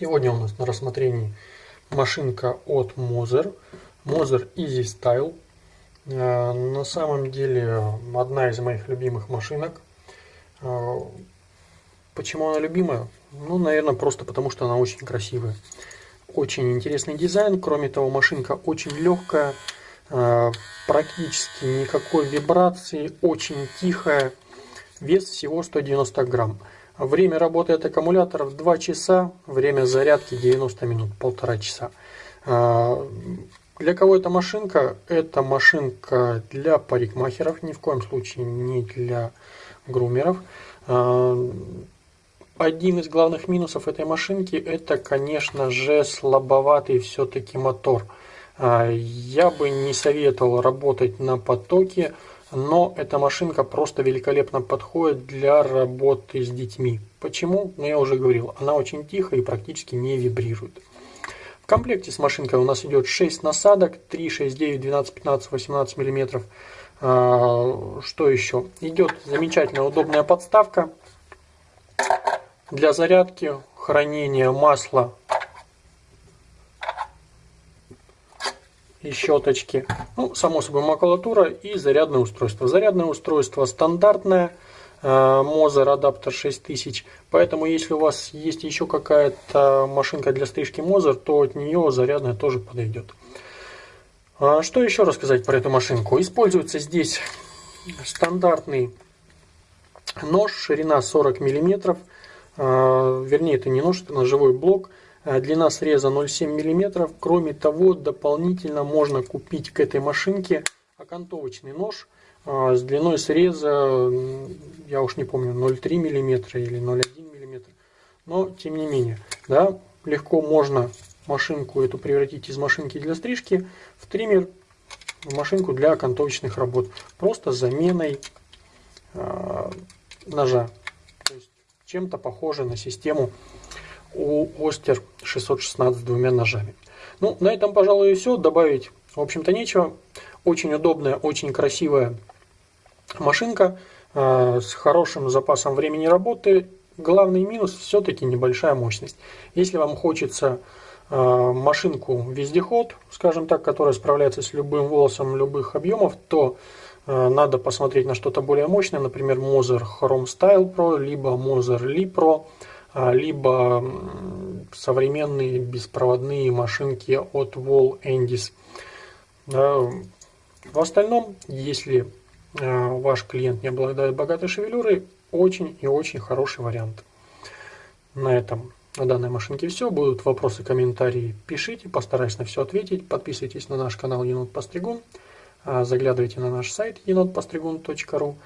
Сегодня у нас на рассмотрении машинка от Moser, Moser Easy Style. Э, на самом деле одна из моих любимых машинок. Э, почему она любимая? Ну, наверное, просто потому, что она очень красивая. Очень интересный дизайн. Кроме того, машинка очень легкая, э, практически никакой вибрации, очень тихая. Вес всего 190 грамм. Время работы от аккумуляторов 2 часа, время зарядки 90 минут, полтора часа. А, для кого эта машинка? Это машинка для парикмахеров, ни в коем случае не для грумеров. А, один из главных минусов этой машинки это, конечно же, слабоватый все-таки мотор. А, я бы не советовал работать на потоке, но эта машинка просто великолепно подходит для работы с детьми. Почему? Ну я уже говорил, она очень тихая и практически не вибрирует. В комплекте с машинкой у нас идет 6 насадок, 3, 6, 9, 12, 15, 18 миллиметров. А, что еще? Идет замечательная удобная подставка для зарядки, хранения масла и щеточки. Ну, само собой, макулатура и зарядное устройство. Зарядное устройство стандартное, э, Moser адаптер 6000. Поэтому, если у вас есть еще какая-то машинка для стрижки Moser, то от нее зарядная тоже подойдет. А что еще рассказать про эту машинку? Используется здесь стандартный нож, ширина 40 мм. А, вернее, это не нож, это ножевой блок Э, длина среза 0,7 мм. Кроме того, дополнительно можно купить к этой машинке окантовочный нож э, с длиной среза, я уж не помню, 0,3 мм или 0,1 мм. Но, тем не менее, да, легко можно машинку эту превратить из машинки для стрижки в триммер, в машинку для окантовочных работ. Просто заменой э, ножа. Чем-то похоже на систему у Остер 616 с двумя ножами. Ну, на этом, пожалуй, и все. Добавить, в общем-то, нечего. Очень удобная, очень красивая машинка э, с хорошим запасом времени работы. Главный минус все-таки небольшая мощность. Если вам хочется э, машинку вездеход, скажем так, которая справляется с любым волосом любых объемов, то э, надо посмотреть на что-то более мощное, например, Moser Chrome Style Pro, либо Moser Li Pro. А, либо современные беспроводные машинки от Wall Endis. В остальном, если а, ваш клиент не обладает богатой шевелюрой, очень и очень хороший вариант. На этом на данной машинке все. Будут вопросы, комментарии, пишите, постараюсь на все ответить. Подписывайтесь на наш канал Енот Постригун, а, заглядывайте на наш сайт енотпостригун.ру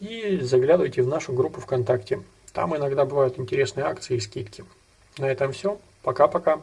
и заглядывайте в нашу группу ВКонтакте. Там иногда бывают интересные акции и скидки. На этом все. Пока-пока.